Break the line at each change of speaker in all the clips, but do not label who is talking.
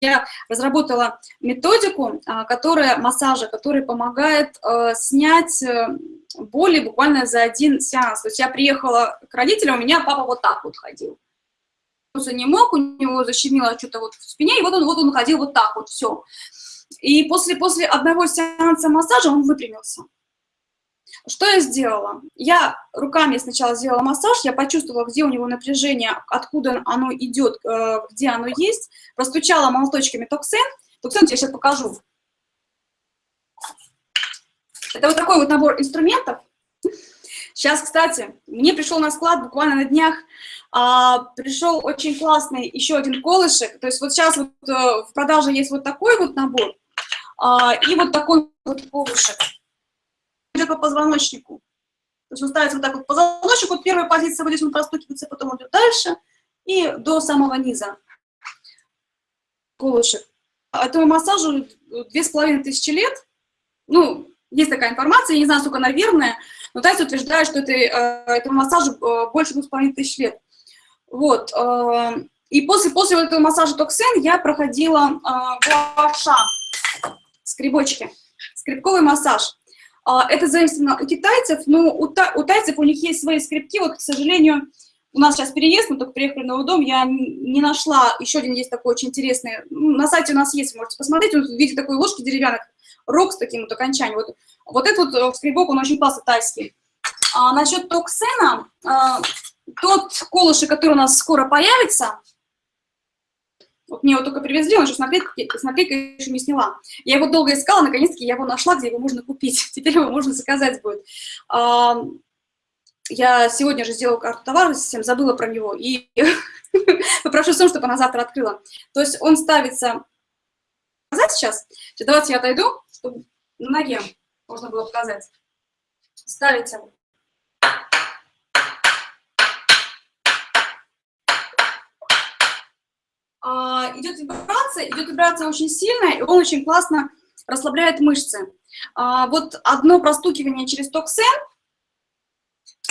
я разработала методику, а, которая, массажа, который помогает э, снять э, боли буквально за один сеанс. То есть я приехала к родителям, у меня папа вот так вот ходил. Он не мог, у него защемило что-то вот в спине, и вот он, вот он ходил вот так вот, все. И после, после одного сеанса массажа он выпрямился. Что я сделала? Я руками сначала сделала массаж, я почувствовала, где у него напряжение, откуда оно идет, э, где оно есть, простучала молоточками токсен. Токсен я сейчас покажу. Это вот такой вот набор инструментов. Сейчас, кстати, мне пришел на склад буквально на днях, а, пришел очень классный еще один колышек. То есть вот сейчас вот, а, в продаже есть вот такой вот набор а, и вот такой вот колышек идет по позвоночнику. То есть он ставится вот так вот позвоночник, вот первая позиция, вот здесь он простукивается, потом идет дальше и до самого низа. Колышек. Этому массажу две с половиной тысячи лет. Ну, есть такая информация, я не знаю, сколько она верная, но Тайс утверждает, что это, э, этому массажу э, больше двух с половиной тысяч лет. Вот. Э, и после, после этого массажа токсен я проходила гуаша, скребочки, скребковый массаж. А, это заимствовано у китайцев, но у, та, у тайцев у них есть свои скрипки. Вот, к сожалению, у нас сейчас переезд, мы только приехали в новый дом, я не нашла, еще один есть такой очень интересный, ну, на сайте у нас есть, можете посмотреть, он в виде такой ложки деревянной, рог с таким вот окончанием. Вот, вот этот вот э, скребок, он очень классный, тайский. А насчет токсена, а, тот колышек, который у нас скоро появится, мне его только привезли, он еще с наклейкой, с еще не сняла. Я его долго искала, наконец-таки я его нашла, где его можно купить. Теперь его можно заказать будет. Я сегодня же сделала карту товара, совсем забыла про него, и попрошу Сон, чтобы она завтра открыла. То есть он ставится... Показать сейчас? Давайте я отойду, чтобы на ноге можно было показать. Ставите А, идет вибрация, идет вибрация очень сильная, и он очень классно расслабляет мышцы. А, вот одно простукивание через токсен,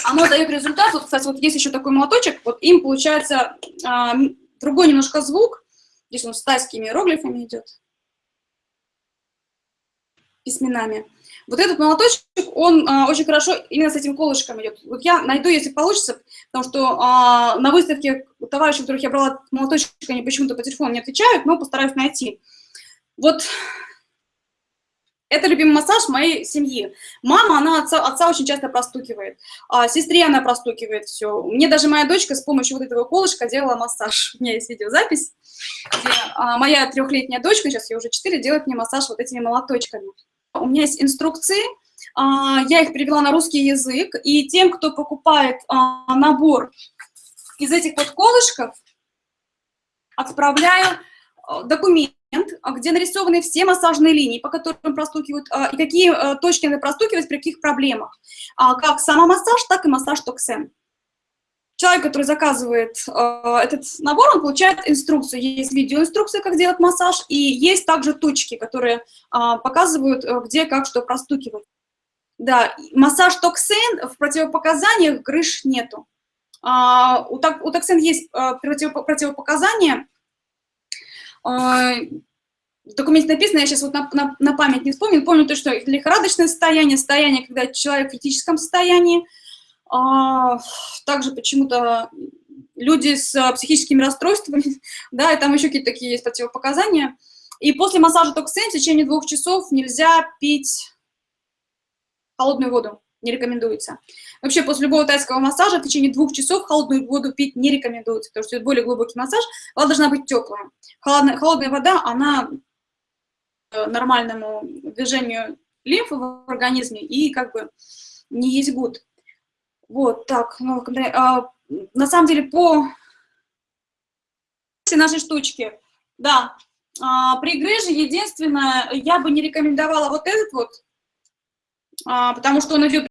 оно дает результат. Вот, кстати, вот есть еще такой молоточек, вот им получается а, другой немножко звук. Здесь он с тайскими иероглифами идет, письменами. Вот этот молоточек, он а, очень хорошо именно с этим колышком идет. Вот я найду, если получится, потому что а, на выставке товарищи, которых я брала молоточек, они почему-то по телефону не отвечают, но постараюсь найти. Вот это любимый массаж моей семьи. Мама, она отца, отца очень часто простукивает, а сестре она простукивает все. Мне даже моя дочка с помощью вот этого колышка делала массаж. У меня есть видеозапись, где а, моя трехлетняя дочка, сейчас ей уже четыре, делает мне массаж вот этими молоточками. У меня есть инструкции, а, я их перевела на русский язык, и тем, кто покупает а, набор из этих вот колышков, отправляю а, документ, где нарисованы все массажные линии, по которым простукивают, и какие точки надо простукивать при каких проблемах. Как самомассаж, так и массаж токсен человек, который заказывает э, этот набор, он получает инструкцию. Есть видеоинструкция, как делать массаж, и есть также точки, которые э, показывают, э, где, как, что простукивать. Да, массаж токсин в противопоказаниях грыж нету. А, у, у токсин есть э, против, противопоказания. Э, в документе написано, я сейчас вот на, на, на память не вспомню, помню то, что лихорадочное состояние, состояние, когда человек в критическом состоянии, а, также почему-то люди с а, психическими расстройствами, да, и там еще какие-то такие есть противопоказания. И после массажа токсин в течение двух часов нельзя пить холодную воду, не рекомендуется. Вообще после любого тайского массажа в течение двух часов холодную воду пить не рекомендуется, потому что это более глубокий массаж, вода должна быть теплая. Холодная, холодная вода, она э, нормальному движению лимфы в организме и как бы не есть гуд. Вот, так, ну, а, на самом деле по нашей штучки, да, а, при грыже единственное, я бы не рекомендовала вот этот вот, а, потому что он идет